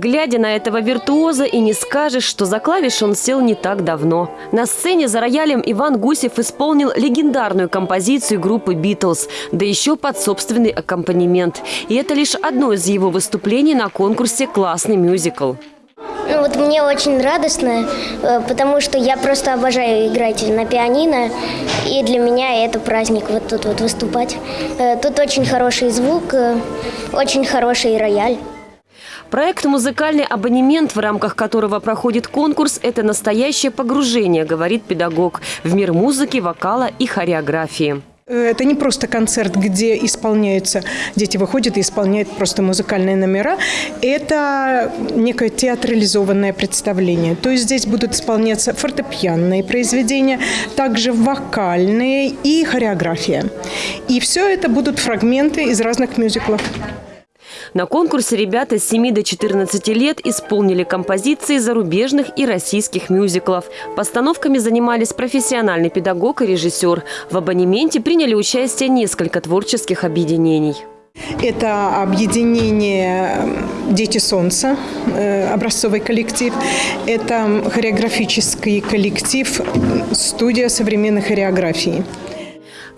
Глядя на этого виртуоза, и не скажешь, что за клавиш он сел не так давно. На сцене за роялем Иван Гусев исполнил легендарную композицию группы «Битлз», да еще под собственный аккомпанемент. И это лишь одно из его выступлений на конкурсе «Классный мюзикл». Ну вот мне очень радостно, э, потому что я просто обожаю играть на пианино, и для меня это праздник вот тут вот выступать. Э, Тут очень хороший звук, э, очень хороший рояль. Проект «Музыкальный абонемент», в рамках которого проходит конкурс, это настоящее погружение, говорит педагог, в мир музыки, вокала и хореографии. Это не просто концерт, где исполняются, дети выходят и исполняют просто музыкальные номера. Это некое театрализованное представление. То есть здесь будут исполняться фортепианные произведения, также вокальные и хореография. И все это будут фрагменты из разных мюзиклов. На конкурсе ребята с 7 до 14 лет исполнили композиции зарубежных и российских мюзиклов. Постановками занимались профессиональный педагог и режиссер. В абонементе приняли участие несколько творческих объединений. Это объединение «Дети солнца», э, образцовый коллектив. Это хореографический коллектив «Студия современной хореографии».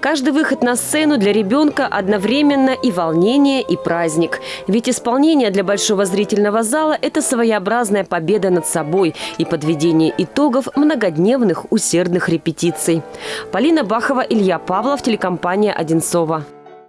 Каждый выход на сцену для ребенка одновременно и волнение, и праздник. Ведь исполнение для большого зрительного зала – это своеобразная победа над собой и подведение итогов многодневных усердных репетиций. Полина Бахова, Илья Павлов, телекомпания «Одинцова».